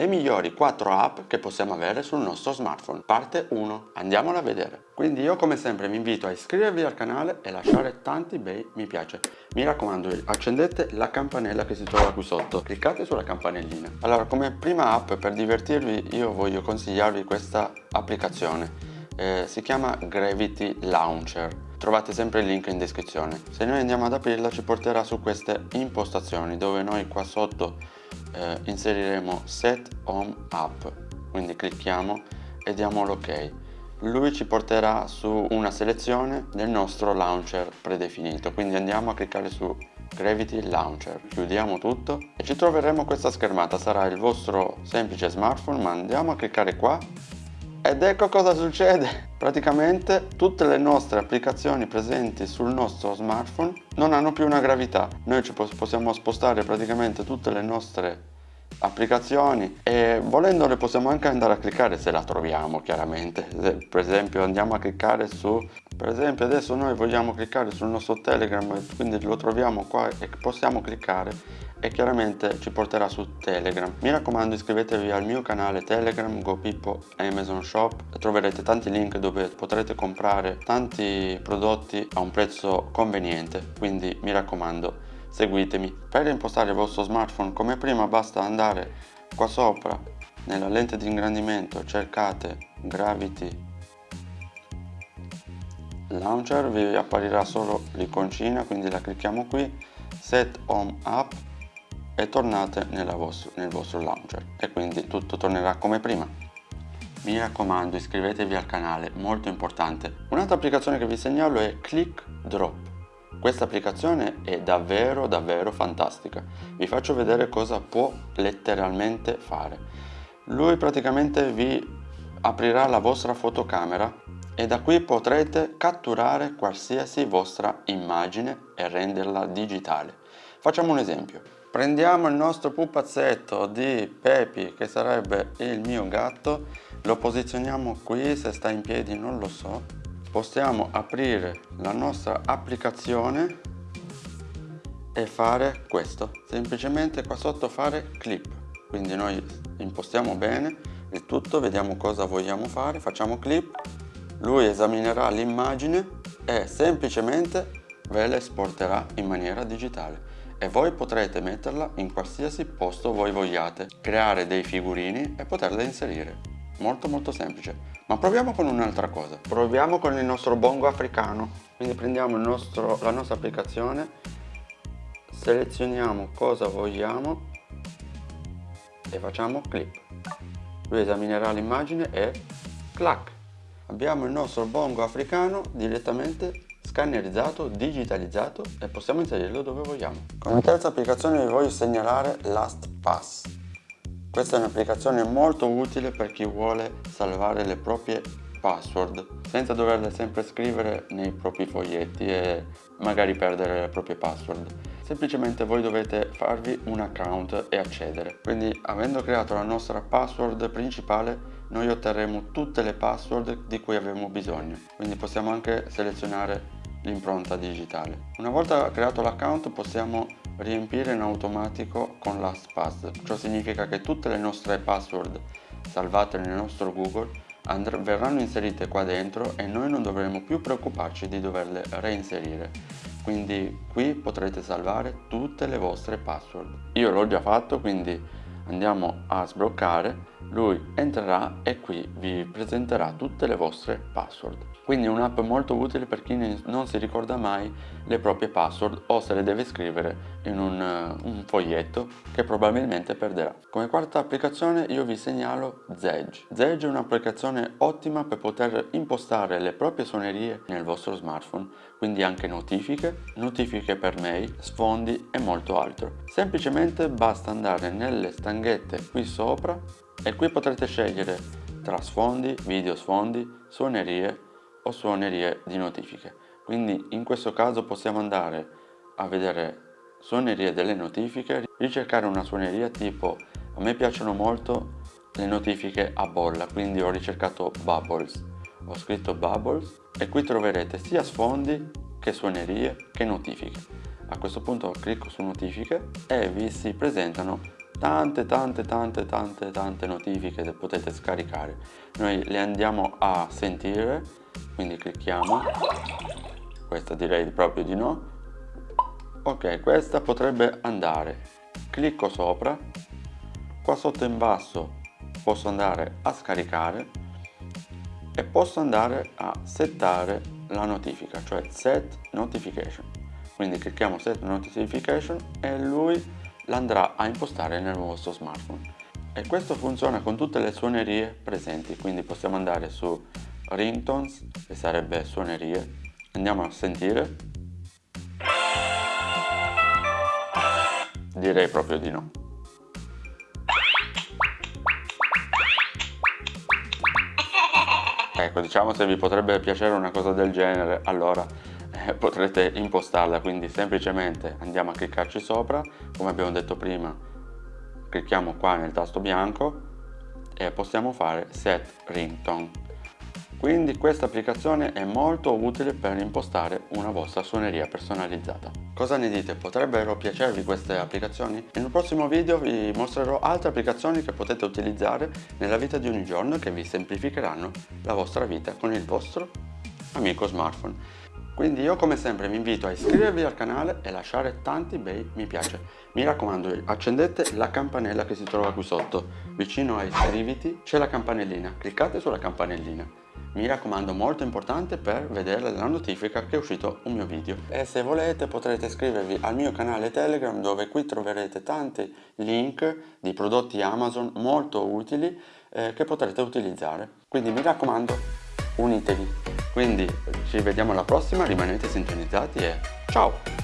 le migliori 4 app che possiamo avere sul nostro smartphone. Parte 1, andiamola a vedere. Quindi io come sempre vi invito a iscrivervi al canale e lasciare tanti bei mi piace. Mi raccomando accendete la campanella che si trova qui sotto, cliccate sulla campanellina. Allora come prima app per divertirvi io voglio consigliarvi questa applicazione. Eh, si chiama Gravity Launcher trovate sempre il link in descrizione se noi andiamo ad aprirla ci porterà su queste impostazioni dove noi qua sotto eh, inseriremo set home app. Quindi clicchiamo e diamo l'ok. Lui ci porterà su una selezione del nostro launcher predefinito. Quindi andiamo a cliccare su Gravity Launcher. Chiudiamo tutto e ci troveremo questa schermata. Sarà il vostro semplice smartphone ma andiamo a cliccare qua ed ecco cosa succede. Praticamente tutte le nostre applicazioni presenti sul nostro smartphone non hanno più una gravità. Noi ci possiamo spostare praticamente tutte le nostre applicazioni e volendo le possiamo anche andare a cliccare se la troviamo chiaramente. Per esempio andiamo a cliccare su per esempio adesso noi vogliamo cliccare sul nostro telegram quindi lo troviamo qua e possiamo cliccare e chiaramente ci porterà su Telegram. Mi raccomando iscrivetevi al mio canale Telegram, GoPippo Amazon Shop. Troverete tanti link dove potrete comprare tanti prodotti a un prezzo conveniente. Quindi mi raccomando seguitemi. Per impostare il vostro smartphone come prima basta andare qua sopra nella lente di ingrandimento cercate Gravity Launcher vi apparirà solo l'iconcina quindi la clicchiamo qui Set Home App e tornate vostro, nel vostro launcher e quindi tutto tornerà come prima. Mi raccomando iscrivetevi al canale, molto importante. Un'altra applicazione che vi segnalo è Click Drop. Questa applicazione è davvero davvero fantastica. Vi faccio vedere cosa può letteralmente fare. Lui praticamente vi aprirà la vostra fotocamera e da qui potrete catturare qualsiasi vostra immagine e renderla digitale. Facciamo un esempio. Prendiamo il nostro pupazzetto di Pepi, che sarebbe il mio gatto, lo posizioniamo qui, se sta in piedi non lo so. Possiamo aprire la nostra applicazione e fare questo. Semplicemente qua sotto fare clip. Quindi noi impostiamo bene il tutto, vediamo cosa vogliamo fare, facciamo clip, lui esaminerà l'immagine e semplicemente ve la esporterà in maniera digitale e voi potrete metterla in qualsiasi posto voi vogliate, creare dei figurini e poterle inserire. Molto molto semplice. Ma proviamo con un'altra cosa. Proviamo con il nostro bongo africano. Quindi prendiamo nostro, la nostra applicazione, selezioniamo cosa vogliamo e facciamo clip. Lui esaminerà l'immagine e clac! Abbiamo il nostro bongo africano direttamente scannerizzato, digitalizzato e possiamo inserirlo dove vogliamo. Come terza applicazione vi voglio segnalare LastPass. Questa è un'applicazione molto utile per chi vuole salvare le proprie password senza doverle sempre scrivere nei propri foglietti e magari perdere le proprie password. Semplicemente voi dovete farvi un account e accedere. Quindi avendo creato la nostra password principale noi otterremo tutte le password di cui avremo bisogno. Quindi possiamo anche selezionare l'impronta digitale. Una volta creato l'account possiamo riempire in automatico con LastPass, ciò significa che tutte le nostre password salvate nel nostro Google verranno inserite qua dentro e noi non dovremo più preoccuparci di doverle reinserire. Quindi qui potrete salvare tutte le vostre password. Io l'ho già fatto quindi andiamo a sbloccare lui entrerà e qui vi presenterà tutte le vostre password quindi un'app molto utile per chi non si ricorda mai le proprie password o se le deve scrivere in un, uh, un foglietto che probabilmente perderà. Come quarta applicazione io vi segnalo Zedge. Zedge è un'applicazione ottima per poter impostare le proprie suonerie nel vostro smartphone, quindi anche notifiche, notifiche per mail, sfondi e molto altro. Semplicemente basta andare nelle stanghette qui sopra e qui potrete scegliere tra sfondi, video sfondi, suonerie o suonerie di notifiche. Quindi in questo caso possiamo andare a vedere suonerie delle notifiche, ricercare una suoneria tipo a me piacciono molto le notifiche a bolla, quindi ho ricercato Bubbles. Ho scritto Bubbles e qui troverete sia sfondi che suonerie che notifiche. A questo punto clicco su notifiche e vi si presentano tante tante tante tante tante notifiche che potete scaricare. Noi le andiamo a sentire quindi clicchiamo. Questa direi proprio di no. Ok questa potrebbe andare. Clicco sopra. Qua sotto in basso posso andare a scaricare e posso andare a settare la notifica cioè set notification. Quindi clicchiamo set notification e lui l'andrà a impostare nel vostro smartphone. E questo funziona con tutte le suonerie presenti quindi possiamo andare su ringtones che sarebbe suonerie. Andiamo a sentire. Direi proprio di no. Ecco diciamo se vi potrebbe piacere una cosa del genere allora potrete impostarla quindi semplicemente andiamo a cliccarci sopra come abbiamo detto prima clicchiamo qua nel tasto bianco e possiamo fare set ringtone quindi questa applicazione è molto utile per impostare una vostra suoneria personalizzata. Cosa ne dite? Potrebbero piacervi queste applicazioni? In prossimo video vi mostrerò altre applicazioni che potete utilizzare nella vita di ogni giorno che vi semplificheranno la vostra vita con il vostro amico smartphone. Quindi io come sempre vi invito a iscrivervi al canale e lasciare tanti bei mi piace. Mi raccomando accendete la campanella che si trova qui sotto. Vicino a iscriviti c'è la campanellina, cliccate sulla campanellina. Mi raccomando molto importante per vedere la notifica che è uscito un mio video. E se volete potrete iscrivervi al mio canale telegram dove qui troverete tanti link di prodotti amazon molto utili eh, che potrete utilizzare. Quindi mi raccomando unitevi quindi ci vediamo alla prossima rimanete sintonizzati e ciao